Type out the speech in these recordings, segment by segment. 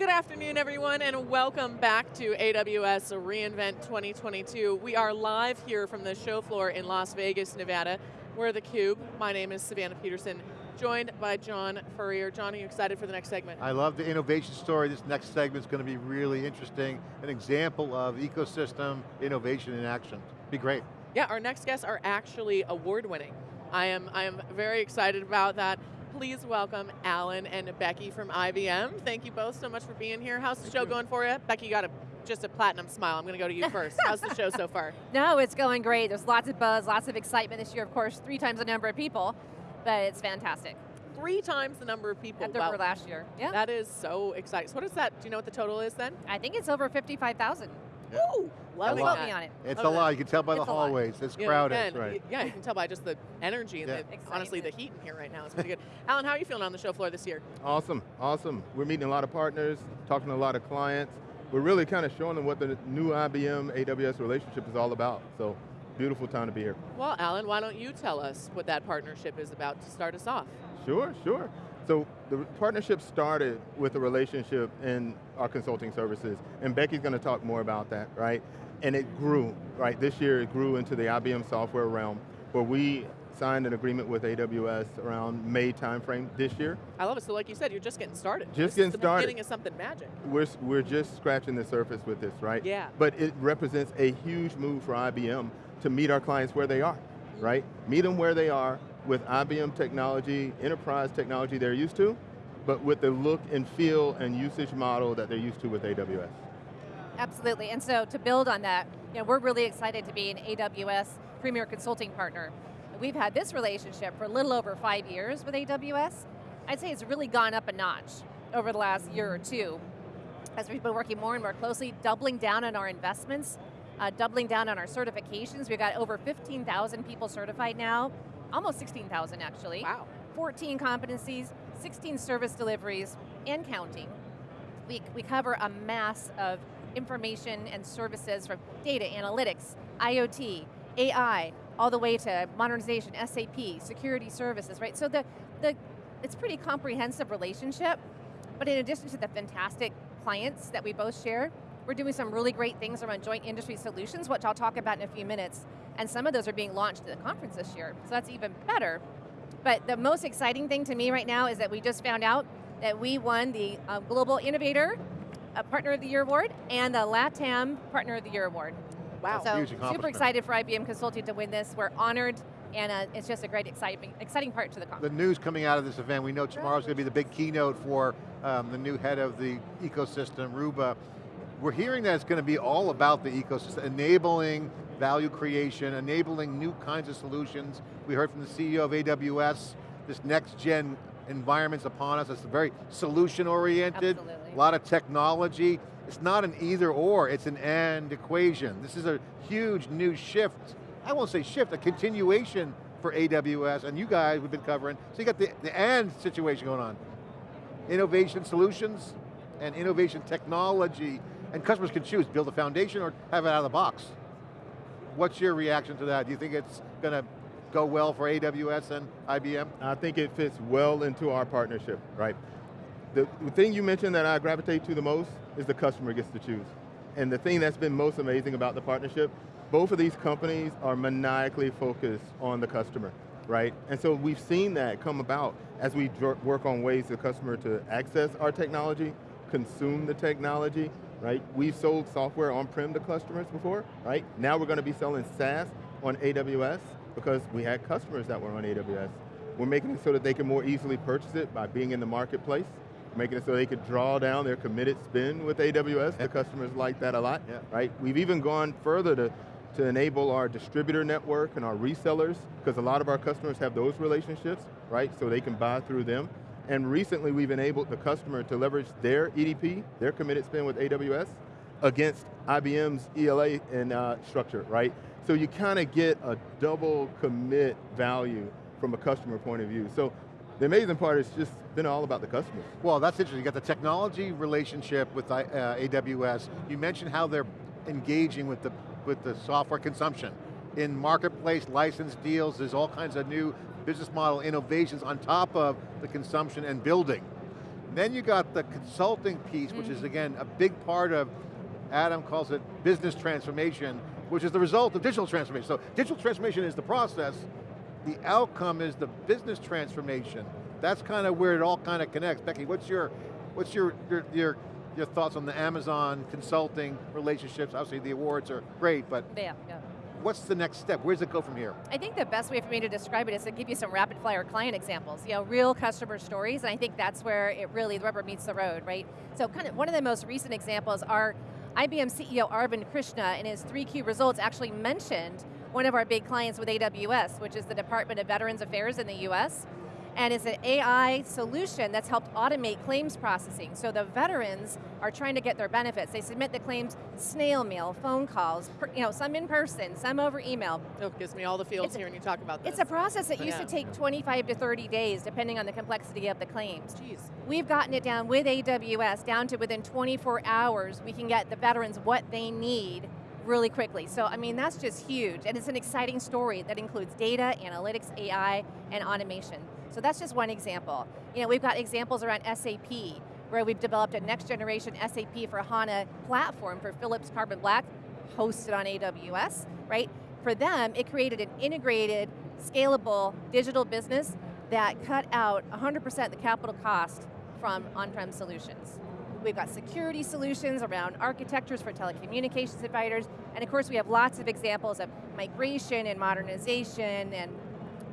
Good afternoon, everyone, and welcome back to AWS reInvent 2022. We are live here from the show floor in Las Vegas, Nevada. We're theCUBE. My name is Savannah Peterson, joined by John Furrier. John, are you excited for the next segment? I love the innovation story. This next segment is going to be really interesting. An example of ecosystem innovation in action. Be great. Yeah, our next guests are actually award winning. I am, I am very excited about that please welcome Alan and Becky from IBM. Thank you both so much for being here. How's the show going for you? Becky, you got a just a platinum smile. I'm going to go to you first. How's the show so far? No, it's going great. There's lots of buzz, lots of excitement this year. Of course, three times the number of people, but it's fantastic. Three times the number of people. At wow. last year. Yeah. That is so exciting. So what is that? Do you know what the total is then? I think it's over 55,000. Yeah. Ooh, love me on it. It's a lot. You can tell by it's the hallways. It's yeah, crowded. Right. Yeah, you can tell by just the energy and yeah. the, honestly the heat in here right now. It's pretty good. Alan, how are you feeling on the show floor this year? Awesome, awesome. We're meeting a lot of partners, talking to a lot of clients. We're really kind of showing them what the new IBM AWS relationship is all about. So beautiful time to be here. Well, Alan, why don't you tell us what that partnership is about to start us off? Sure, sure. So the partnership started with a relationship in our consulting services, and Becky's going to talk more about that, right? And it grew, right? This year it grew into the IBM software realm, where we signed an agreement with AWS around May timeframe this year. I love it, so like you said, you're just getting started. Just this getting the started. beginning of something magic. We're, we're just scratching the surface with this, right? Yeah. But it represents a huge move for IBM to meet our clients where they are, mm-hmm. right? Meet them where they are, with IBM technology, enterprise technology they're used to, but with the look and feel and usage model that they're used to with AWS. Absolutely, and so to build on that, you know, we're really excited to be an AWS Premier Consulting Partner. We've had this relationship for a little over five years with AWS. I'd say it's really gone up a notch over the last year or two as we've been working more and more closely, doubling down on our investments, uh, doubling down on our certifications. We've got over 15,000 people certified now, almost 16,000 actually. Wow. 14 competencies, 16 service deliveries, and counting. We, we cover a mass of information and services from data analytics, IoT, AI, all the way to modernization, SAP, security services, right? So the, the, it's pretty comprehensive relationship, but in addition to the fantastic clients that we both share, we're doing some really great things around joint industry solutions, which I'll talk about in a few minutes, and some of those are being launched at the conference this year, so that's even better. But the most exciting thing to me right now is that we just found out that we won the uh, Global Innovator uh, Partner of the Year Award and the LATAM Partner of the Year Award. Wow. So super excited for IBM Consulting to win this. We're honored and uh, it's just a great exciting, exciting part to the conference. The news coming out of this event, we know tomorrow's going to be the big keynote for um, the new head of the ecosystem, Ruba. We're hearing that it's going to be all about the ecosystem, enabling value creation, enabling new kinds of solutions. We heard from the CEO of AWS, this next gen environment's upon us, it's very solution oriented, Absolutely. a lot of technology. It's not an either or, it's an and equation. This is a huge new shift, I won't say shift, a continuation for AWS, and you guys we've been covering. So you got the, the and situation going on. Innovation solutions and innovation technology and customers can choose, build a foundation or have it out of the box. What's your reaction to that? Do you think it's going to go well for AWS and IBM? I think it fits well into our partnership, right? The, thing you mentioned that I gravitate to the most is the customer gets to choose. And the thing that's been most amazing about the partnership, both of these companies are maniacally focused on the customer, right? And so we've seen that come about as we work on ways the customer to access our technology, consume the technology, right? We've sold software on-prem to customers before, right? Now we're going to be selling SaaS on AWS because we had customers that were on AWS. We're making it so that they can more easily purchase it by being in the marketplace, making it so they could draw down their committed spend with AWS. The customers like that a lot, yeah. right? We've even gone further to, to enable our distributor network and our resellers, because a lot of our customers have those relationships, right? So they can buy through them. And recently we've enabled the customer to leverage their EDP, their committed spend with AWS, against IBM's ELA and uh, structure, right? So you kind of get a double commit value from a customer point of view. So the amazing part is just been all about the customers. Well, that's interesting. You got the technology relationship with uh, AWS. You mentioned how they're engaging with the, with the software consumption. In marketplace license deals, there's all kinds of new business model innovations on top of the consumption and building. Then you got the consulting piece, which Mm-hmm. is again, a big part of, Adam calls it business transformation, which is the result of digital transformation. So digital transformation is the process, the outcome is the business transformation. That's kind of where it all kind of connects. Becky, what's your, what's your, your, your, your thoughts on the Amazon consulting relationships? Obviously the awards are great, but Yeah, yeah. What's the next step? Where does it go from here? I think the best way for me to describe it is to give you some rapid fire client examples, you know, real customer stories, and I think that's where it really, the rubber meets the road, right? So kind of one of the most recent examples are IBM CEO Arvind Krishna in his 3Q results actually mentioned one of our big clients with AWS, which is the Department of Veterans Affairs in the US. And it's an AI solution that's helped automate claims processing. So the veterans are trying to get their benefits. They submit the claims snail mail, phone calls, per, you know, some in person, some over email. Oh, gives me all the feels It's a- hearing you talk about this. It's a process that used Yeah. to take 25 to 30 days, depending on the complexity of the claims. Jeez. We've gotten it down with AWS, down to within 24 hours, we can get the veterans what they need really quickly. So, I mean, that's just huge. And it's an exciting story that includes data, analytics, AI, and automation. So that's just one example. You know, we've got examples around SAP, where we've developed a next generation SAP for HANA platform for Phillips Carbon Black, hosted on AWS, right? For them, it created an integrated, scalable digital business that cut out 100% the capital cost from on-prem solutions. We've got security solutions around architectures for telecommunications providers, and of course we have lots of examples of migration and modernization and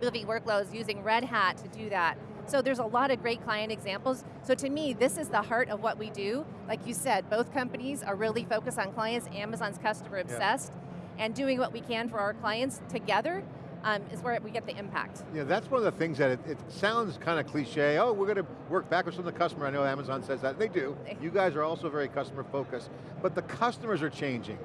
moving workloads using Red Hat to do that. So there's a lot of great client examples. So to me, this is the heart of what we do. Like you said, both companies are really focused on clients. Amazon's customer obsessed. And doing what we can for our clients together um, is where we get the impact. Yeah, that's one of the things that it, it sounds kind of cliche. Oh, we're going to work backwards from the customer. I know Amazon says that. They do. You guys are also very customer focused. But the customers are changing.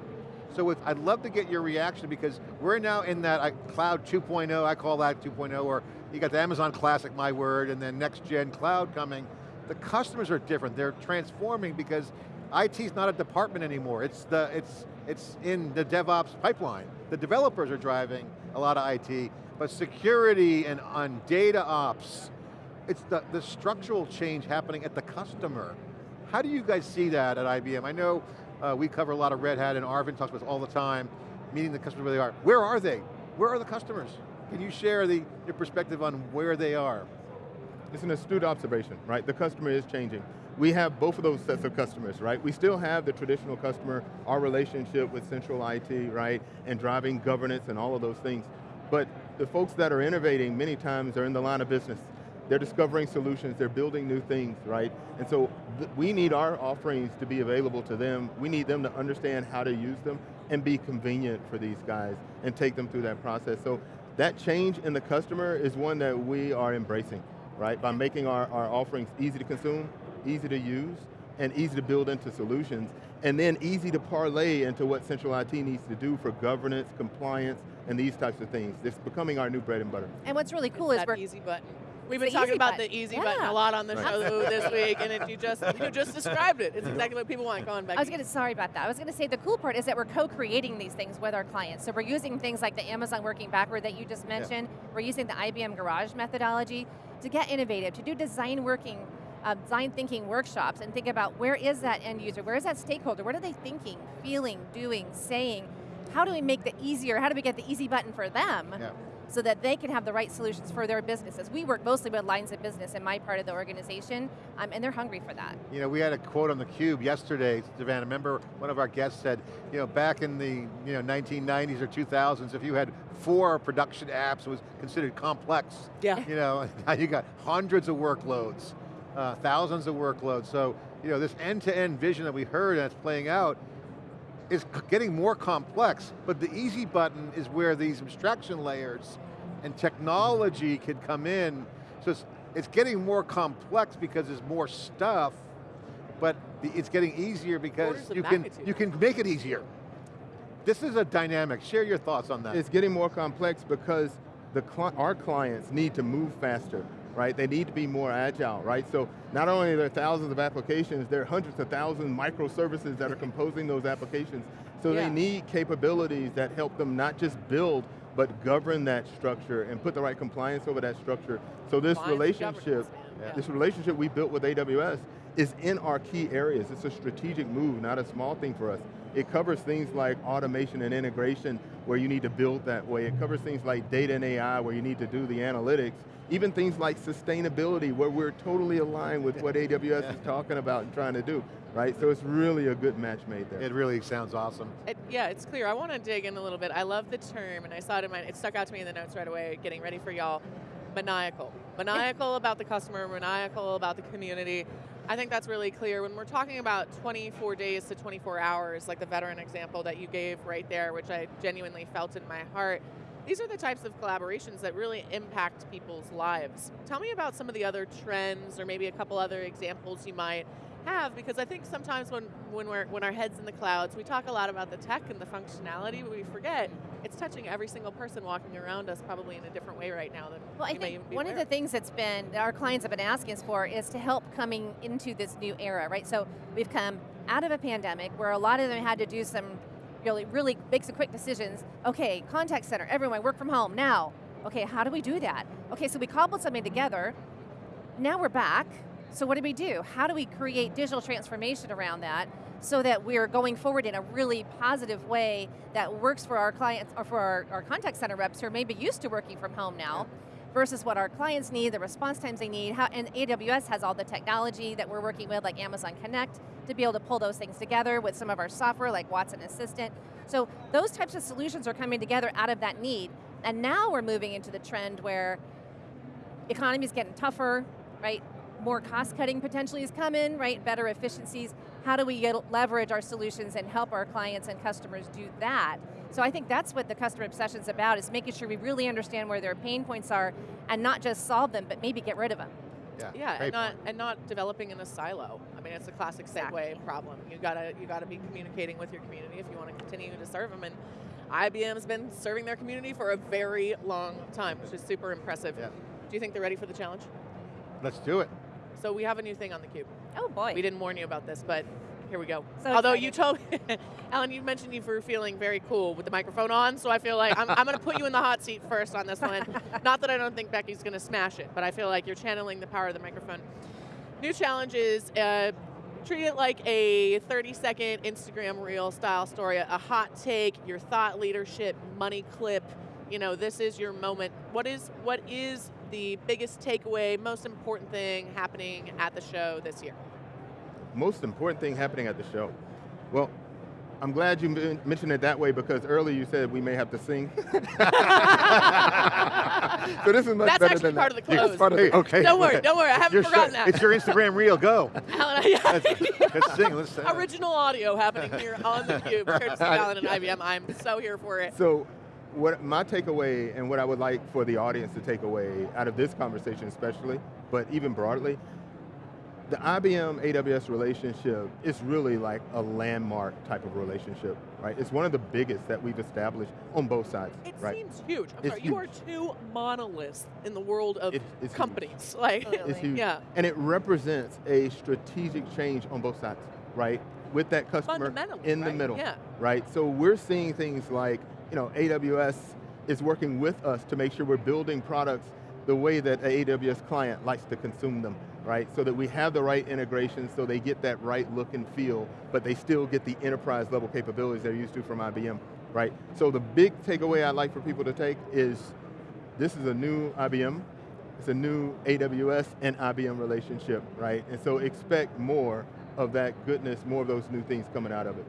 So I'd love to get your reaction because we're now in that cloud 2.0, I call that 2.0, or you got the Amazon Classic, my word, and then next gen cloud coming. The customers are different. They're transforming because IT's not a department anymore. It's, the, it's, it's in the DevOps pipeline. The developers are driving a lot of IT, but security and on data ops, it's the, the structural change happening at the customer. How do you guys see that at IBM? I know uh, we cover a lot of Red Hat and Arvind talks about all the time, meeting the customer where they are. Where are they? Where are the customers? Can you share the, your perspective on where they are? It's an astute observation, right? The customer is changing. We have both of those sets of customers, right? We still have the traditional customer, our relationship with central IT, right? And driving governance and all of those things. But the folks that are innovating many times are in the line of business. They're discovering solutions, they're building new things, right? And so we need our offerings to be available to them. We need them to understand how to use them and be convenient for these guys and take them through that process. So that change in the customer is one that we are embracing, right? By making our, our offerings easy to consume, easy to use, and easy to build into solutions, and then easy to parlay into what central IT needs to do for governance, compliance, and these types of things. It's becoming our new bread and butter. And what's really cool it's is that we're easy button. We've been talking about button. the easy Yeah. button a lot on the Right. show this week, and it, you just you just described it. It's exactly what people want. Go on, Becky. I was going to, sorry about that. I was going to say the cool part is that we're co-creating these things with our clients. So we're using things like the Amazon Working Backward that you just mentioned. We're using the IBM Garage methodology to get innovative, to do design working, uh, design thinking workshops and think about where is that end user, where is that stakeholder, what are they thinking, feeling, doing, saying? How do we make the easier, how do we get the easy button for them? Yeah. so that they can have the right solutions for their businesses. We work mostly with lines of business in my part of the organization, um, and they're hungry for that. You know, we had a quote on the Cube yesterday, Savannah, remember one of our guests said, you know, back in the you know, 1990s or 2000s, if you had four production apps, it was considered complex. Yeah. You know, now you got hundreds of workloads, uh, thousands of workloads. So, you know, this end-to-end vision that we heard that's playing out is getting more complex, but the easy button is where these abstraction layers and technology can come in. So it's, it's getting more complex because there's more stuff, but the, it's getting easier because you can, you can make it easier. This is a dynamic, share your thoughts on that. It's getting more complex because the cli our clients need to move faster, right? They need to be more agile, right? So not only are there thousands of applications, there are hundreds of thousands microservices that are composing those applications. So Yeah. they need capabilities that help them not just build, but govern that structure and put the right compliance over that structure. So this Compliance relationship Yeah. This relationship we built with AWS is in our key areas. It's a strategic move, not a small thing for us. It covers things like automation and integration where you need to build that way. It covers things like data and AI where you need to do the analytics. Even things like sustainability where we're totally aligned with what AWS is talking about and trying to do, right? So it's really a good match made there. It really sounds awesome. It, yeah, it's clear. I want to dig in a little bit. I love the term, and I saw it in my, it stuck out to me in the notes right away, getting ready for y'all. Maniacal. Maniacal about the customer, maniacal about the community. I think that's really clear. When we're talking about 24 days to 24 hours, like the veteran example that you gave right there, which I genuinely felt in my heart, these are the types of collaborations that really impact people's lives. Tell me about some of the other trends or maybe a couple other examples you might have because I think sometimes when, when we're when our heads in the clouds, we talk a lot about the tech and the functionality, but we forget it's touching every single person walking around us probably in a different way right now than Well, I think one of the things that's been, that our clients have been asking us for is to help coming into this new era, right? So we've come out of a pandemic where a lot of them had to do some really, really big, some quick decisions. Okay, contact center, everyone work from home now. Okay, how do we do that? Okay, so we cobbled something together. Now we're back. So what do we do? How do we create digital transformation around that so that we're going forward in a really positive way that works for our clients or for our, our contact center reps who are maybe used to working from home now versus what our clients need, the response times they need, how, and AWS has all the technology that we're working with, like Amazon Connect, to be able to pull those things together with some of our software, like Watson Assistant. So those types of solutions are coming together out of that need. And now we're moving into the trend where economy's getting tougher, right? More cost cutting potentially is coming, right? Better efficiencies. How do we get, leverage our solutions and help our clients and customers do that? So I think that's what the customer obsession is about, is making sure we really understand where their pain points are and not just solve them, but maybe get rid of them. Yeah, Yeah, and not point. and not developing in a silo. I mean, it's a classic Exactly. segue problem. You gotta you gotta be communicating with your community if you want to continue to serve them. And IBM's been serving their community for a very long time, which is super impressive. Yeah. Do you think they're ready for the challenge? Let's do it. So we have a new thing on the cube. Oh boy. We didn't warn you about this, but here we go. So Although you told, Alan, you mentioned you were feeling very cool with the microphone on, so I feel like I'm, I'm going to put you in the hot seat first on this one. Not that I don't think Becky's going to smash it, but I feel like you're channeling the power of the microphone. New challenge is uh, treat it like a 30 second Instagram reel style story, a hot take, your thought leadership, money clip. You know, this is your moment. What is what is the biggest takeaway, most important thing happening at the show this year? most important thing happening at the show? Well, I'm glad you mentioned it that way because earlier you said we may have to sing. so this is much That's better actually than part that. of the close. part of Hey, the- okay. Don't worry, don't worry. I haven't Your forgotten sh- that. It's your Instagram reel, go. Alan, yeah. Let's sing, let's sing. Original audio happening here on the cube, courtesy of Alan and IBM. I'm so here for it. So, what my takeaway and what I would like for the audience to take away out of this conversation, especially, but even broadly, the IBM AWS relationship is really like a landmark type of relationship, right? It's one of the biggest that we've established on both sides, It right? seems huge. I'm It's sorry, you are huge. two monoliths in the world of It- it's huge. companies. Like, Absolutely. It's huge. yeah, And it represents a strategic change on both sides, right? With that customer in the right? middle, Yeah. right? So we're seeing things like, you know, AWS is working with us to make sure we're building products the way that an AWS client likes to consume them, right? So that we have the right integration so they get that right look and feel, but they still get the enterprise level capabilities they're used to from IBM, right? So the big takeaway I'd like for people to take is this is a new IBM, it's a new AWS and IBM relationship, right? And so expect more of that goodness, more of those new things coming out of it.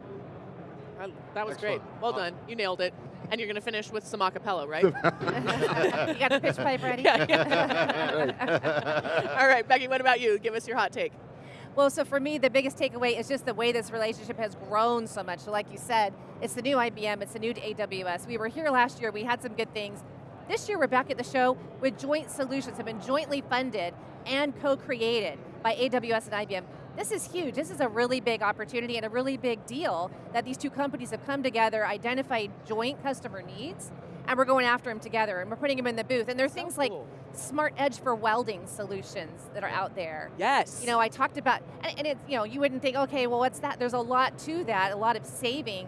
I- That was Excellent. great. Well done. You nailed it. And you're going to finish with some acapella, right? you got the pitch pipe ready? yeah, yeah. All right, Becky, what about you? Give us your hot take. Well, so for me, the biggest takeaway is just the way this relationship has grown so much. So like you said, it's the new IBM, it's the new AWS. We were here last year, we had some good things. This year we're back at the show with joint solutions have been jointly funded and co-created by AWS and IBM. This is huge. This is a really big opportunity and a really big deal that these two companies have come together, identified joint customer needs, and we're going after them together, and we're putting them in the booth. And there's So things like cool. smart edge for welding solutions that are out there. Yes. You know, I talked about, and, and it's, you know, you wouldn't think, okay, well, what's that? There's a lot to that, a lot of saving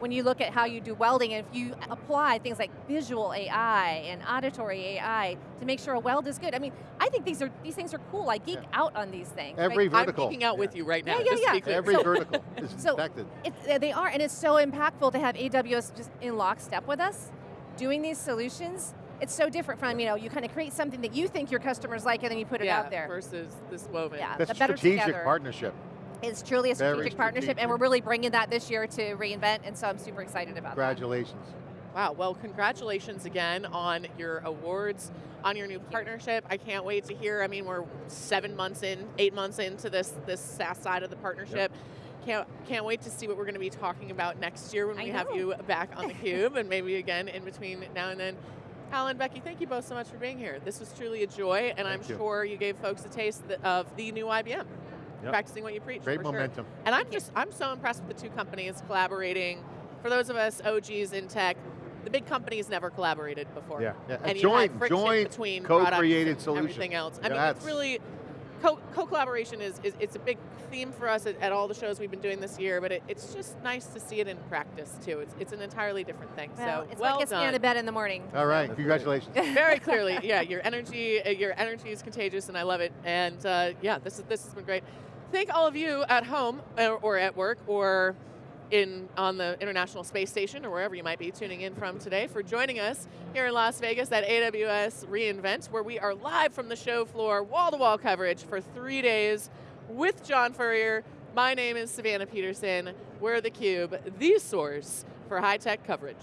when you look at how you do welding, and if you apply things like visual AI and auditory AI to make sure a weld is good. I mean, I think these are these things are cool. I geek Yeah. out on these things. Every right? vertical. I'm geeking out Yeah. with you right now. Yeah, yeah, just yeah. clear. Every So- vertical is so- infected. It, they are, and it's so impactful to have AWS just in lockstep with us, doing these solutions. It's so different from, you know, you kind of create something that you think your customers like and then you put it yeah, out there. versus this woven. Yeah. That's the a strategic partnership. It's truly a Very strategic partnership, and we're really bringing that this year to reInvent, and so I'm super excited about that. Congratulations. Wow, well, congratulations again on your awards, on your new partnership. I can't wait to hear. I mean, we're seven months in, eight months into this this SaaS side of the partnership. Can't, can't wait to see what we're going to be talking about next year when I we have you back on the cube and maybe again in between now and then. Alan, Becky, thank you both so much for being here. This was truly a joy, and I'm you. sure you gave folks a taste of the new IBM, Yep. practicing what you preach. Great for sure. momentum. And I'm just, I'm so impressed with the two companies collaborating. For those of us OGs in tech, the big companies never collaborated before. Yeah. Yeah, And joint, had joint between co-created products and solution. everything else. I Yeah, mean, it's really, co- co-collaboration is, is, it's a big theme for us at, at all the shows we've been doing this year, but it, it's just nice to see it in practice too. It's, it's an entirely different thing. Well, so it's well what gets me out of bed in the morning. All right, That's congratulations. Very clearly, yeah. Your energy, uh, your energy is contagious, and I love it. And uh, yeah, this is this has been great. Thank all of you at home or, or at work or in on the International Space Station or wherever you might be tuning in from today for joining us here in Las Vegas at AWS reInvent, where we are live from the show floor, wall-to-wall coverage for three days with John Furrier. My name is Savannah Peterson. We're theCUBE, the source for high-tech coverage.